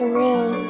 to me.